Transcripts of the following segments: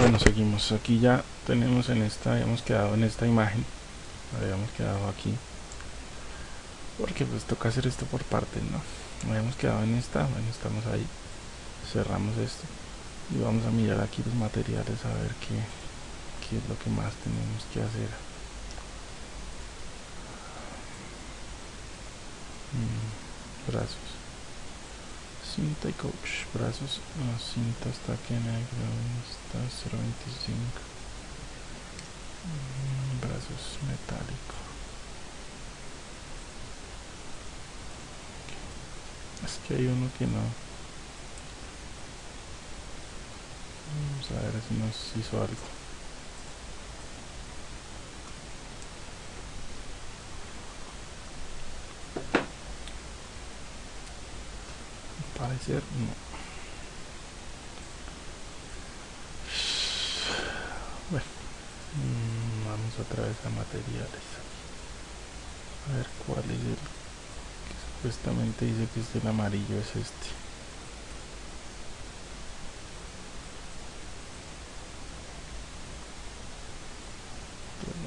bueno seguimos. Aquí ya tenemos en esta habíamos quedado en esta imagen. Habíamos quedado aquí. Porque pues toca hacer esto por partes no habíamos quedado en esta. Bueno estamos ahí. Cerramos esto. Y vamos a mirar aquí los materiales a ver qué, qué es lo que más tenemos que hacer. Mm, brazos cinta y coach brazos la cinta está aquí negro está 0.25 mm, brazos metálico. Es que hay uno que no vamos a ver si nos hizo algo bueno mm, vamos otra vez a materiales. A ver cuál es el que supuestamente dice que es el amarillo es este.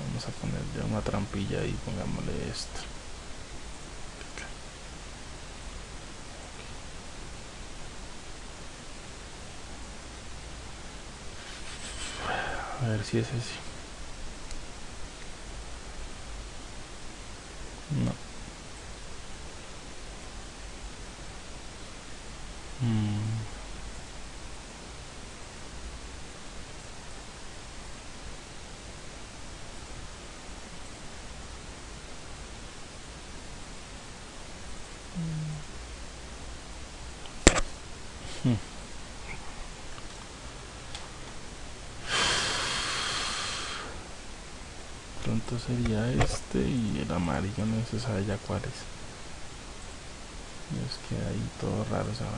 Vamos a ponerle una trampilla y pongámosle esto a ver si es ese no mm. Hmm. Pronto sería este y el amarillo no se sabe ya cuál es. Es que ahí todo raro esa vaina.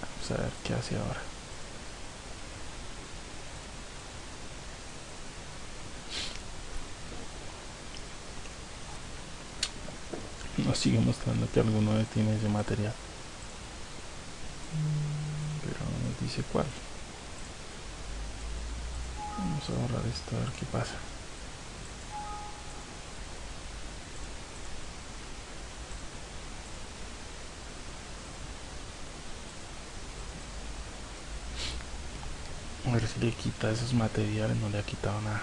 Vamos a ver qué hace ahora. Nos sigue mostrando que alguno tiene ese material. Pero no nos dice cuál. Vamos a borrar esto a ver qué pasa. A ver si le quita esos materiales, no le ha quitado nada.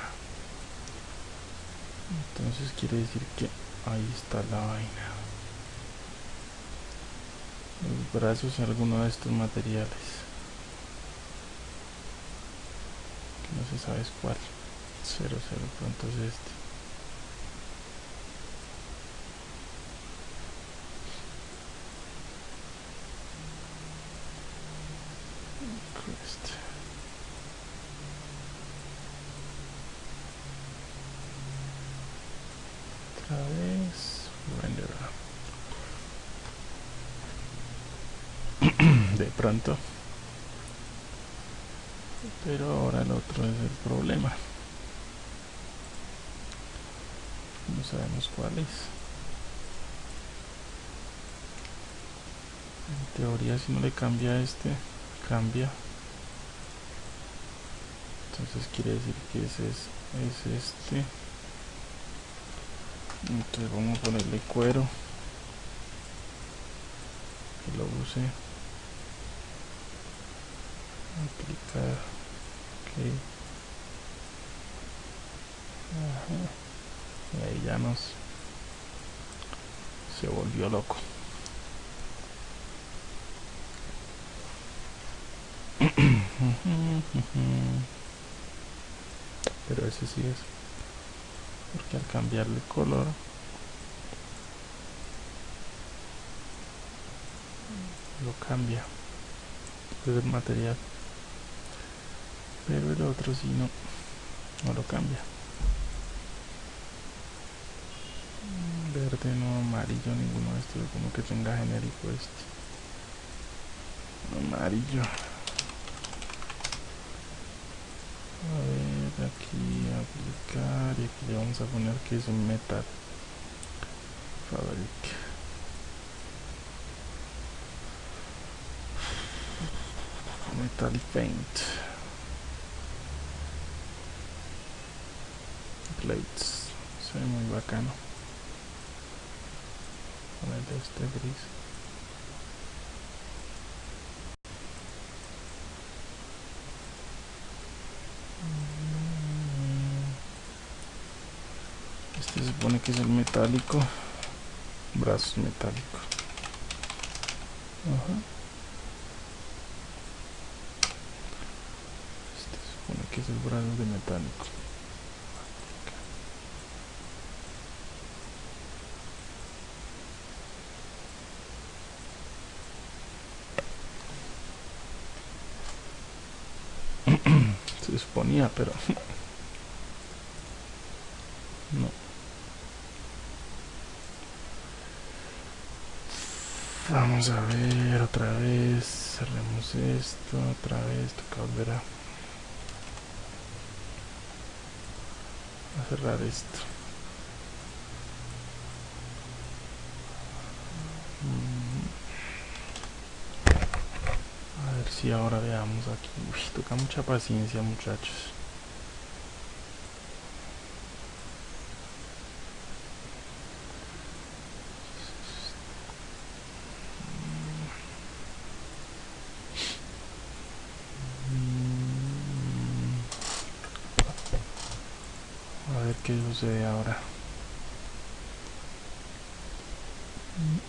Entonces quiere decir que ahí está la vaina. Los brazos alguno de estos materiales. No se sabe cuál. 0, 0, pronto es este. Otra vez. De pronto. Pero ahora el otro es el problema. No sabemos cuál es. En teoría si no le cambia este, cambia. Entonces quiere decir que ese es, es este. Entonces vamos a ponerle cuero. Que lo use. Aplicar. Ajá. Ahí ya nos se volvió loco. Pero ese sí es. Porque al cambiarle color lo cambia. Es el material pero el otro si sí, no no lo cambia. Verde no amarillo ninguno de estos como que tenga genérico este. Amarillo. A ver aquí aplicar y aquí le vamos a poner que es un metal fabric. Metal paint. Se ve muy bacano. Ponerle este gris. Este se supone que es el metálico. Brazos metálicos. Ajá. este se supone que es el brazo de metálico se suponía pero no. Vamos a ver otra vez cerremos esto otra vez toca volver a, a cerrar esto Mm. a ver si ahora veamos aquí Uy, toca mucha paciencia muchachos Mm. a ver qué sucede ahora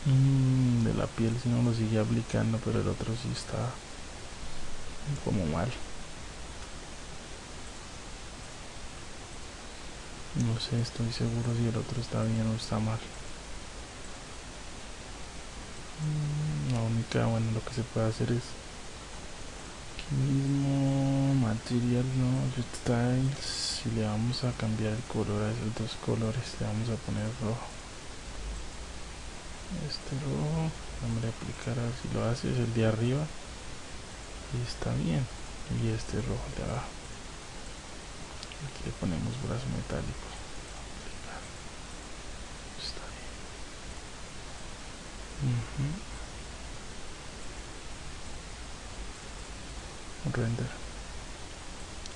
Mm, de la piel si no lo sigue aplicando pero el otro sí está como mal. No sé estoy seguro si el otro está bien o está mal. Mm, la única bueno lo que se puede hacer es aquí mismo material no styles si le vamos a cambiar el color a esos dos colores le vamos a poner rojo. Este rojo vamos a aplicar a ver si lo hace es el de arriba. y está bien. Y este rojo de abajo. Aquí le ponemos brazo metálico. Está bien. Ujú. render.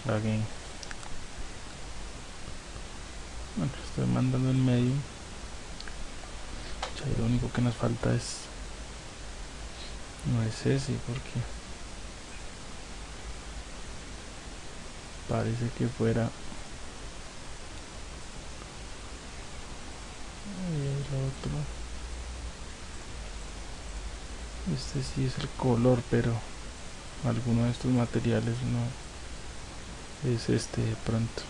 Again. Bueno estoy mandando en medio. Ya, lo único que nos falta es no es ese porque parece que fuera. El otro este sí es el color pero alguno de estos materiales no es este de pronto.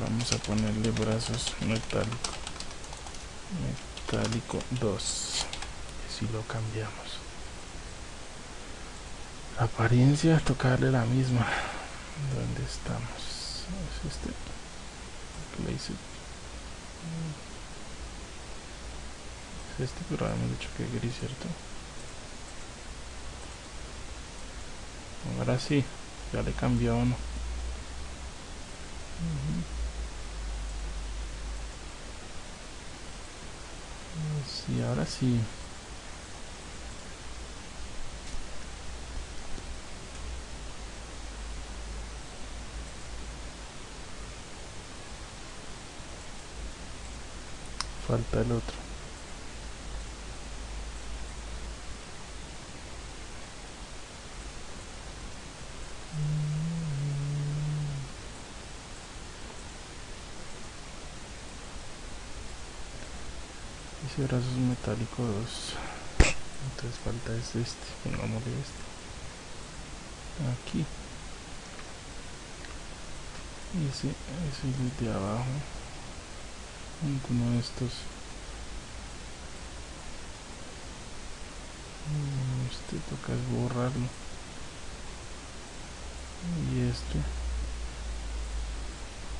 Vamos a ponerle brazos metálico metálico 2 si lo cambiamos apariencia tocarle la misma. Donde estamos es este place es este pero habíamos dicho que gris cierto ahora sí ya le cambió uno. Sí, ahora sí. Falta el otro. Ese brazo es metálico 2. Entonces falta es este. Pongámosle este. Aquí. Y ese, ese de abajo. Alguno de estos. Mm, Este toca es borrarlo. Y este.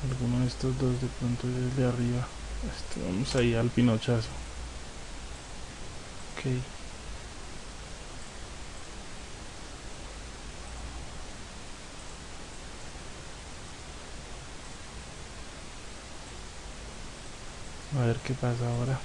Alguno de estos dos de pronto es el de arriba. Este, vamos ahí al pinochazo. Ok. a ver qué pasa ahora.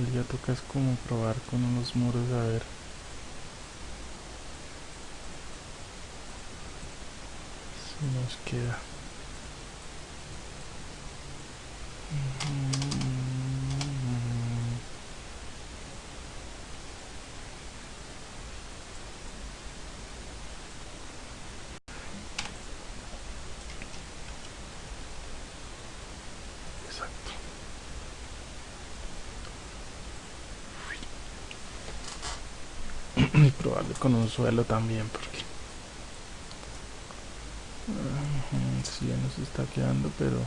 Y ya toca es como probar con unos muros a ver. Si nos queda. Y probarle con un suelo también porque si ya nos está quedando pero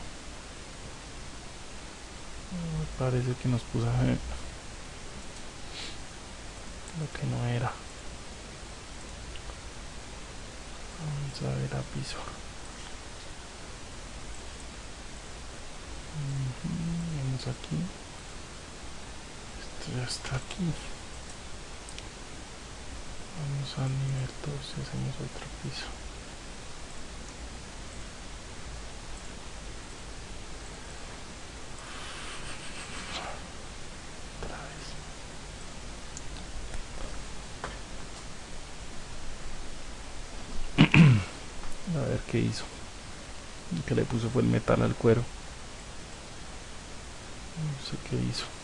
parece que nos puso lo que no era. Vamos a ver a piso. Vamos aquí. Esto ya está aquí vamos al nivel 2 y hacemos otro piso. A ver qué hizo. Que le puso fue el metal al cuero. No sé qué hizo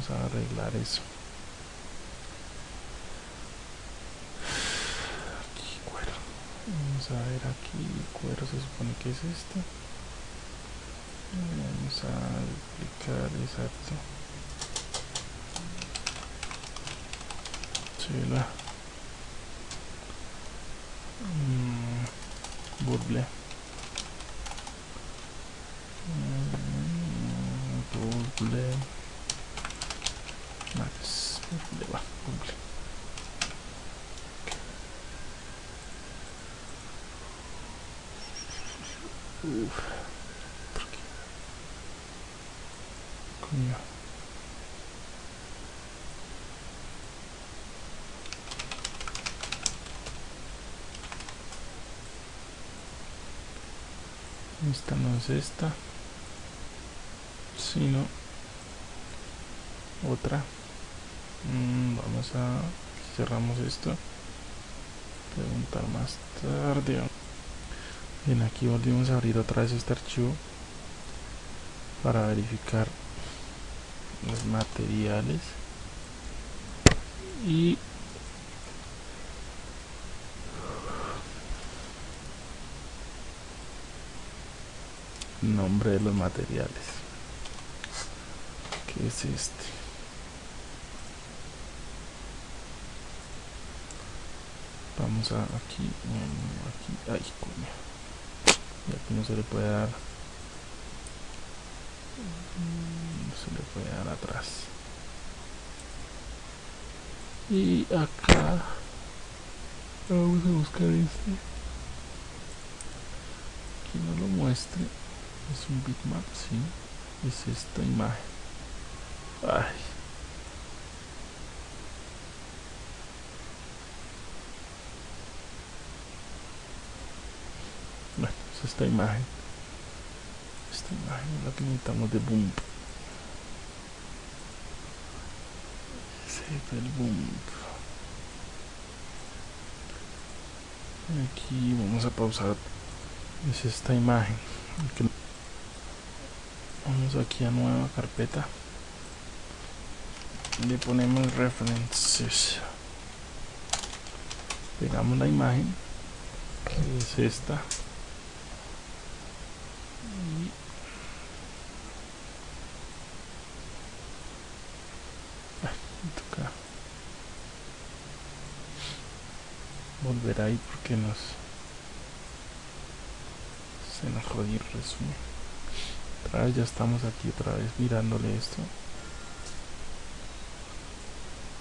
vamos a arreglar eso. Aquí cuero. Vamos a ver aquí cuero se supone que es este. Vamos a aplicar exacto. Chela. Mm, burble. Mm, burble más le va cumple Uf, ¿por. Esta no es esta, sino otra. Mm, vamos a cerramos esto. Preguntar más tarde bien aquí volvimos a abrir otra vez este archivo para verificar los materiales. Y nombre de los materiales que es este. Vamos a aquí aquí ay coño y aquí no se le puede dar. No se le puede dar atrás. Y acá vamos a buscar este. Aquí no lo muestre. Es un bitmap sí. Es esta imagen. Ay esta imagen. Esta imagen es la que necesitamos de boom. Ese el boom. Aquí vamos a pausar. Es esta imagen. Vamos aquí a nueva carpeta. Le ponemos references. Pegamos la imagen. Que es esta volver ahí porque nos se nos jodió el resumen. Otra ya estamos aquí otra vez mirándole esto.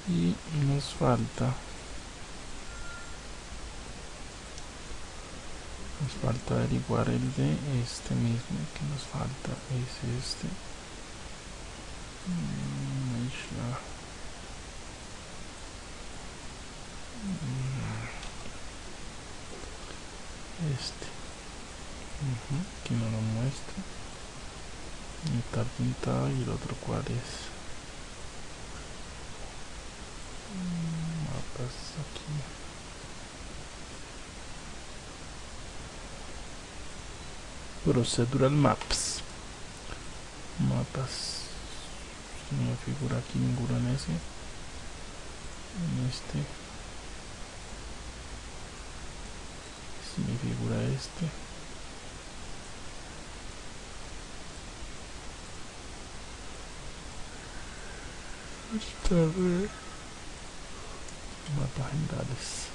Y nos falta nos falta averiguar el de este mismo que nos falta es este mm, aquí no lo muestra Está pintado y el otro cuál es. Mapas aquí. Procedural Maps. Mapas. No me figura aquí ninguno en ese. En este. Si me figura este. Está bien. Mapas generales.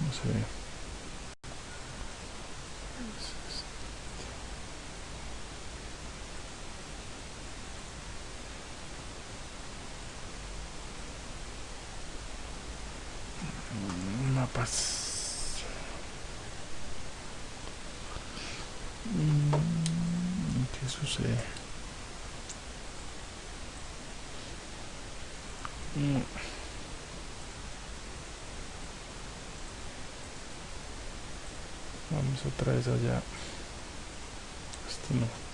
No se ve. Mapas. Mm, ¿Qué sucede? Mm. Vamos otra vez allá. Esto no.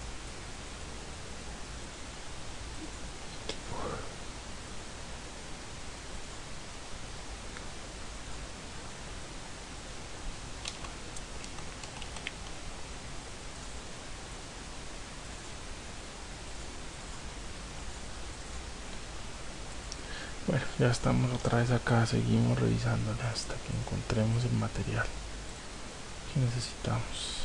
Bueno, ya estamos otra vez acá, seguimos revisándole hasta que encontremos el material que necesitamos.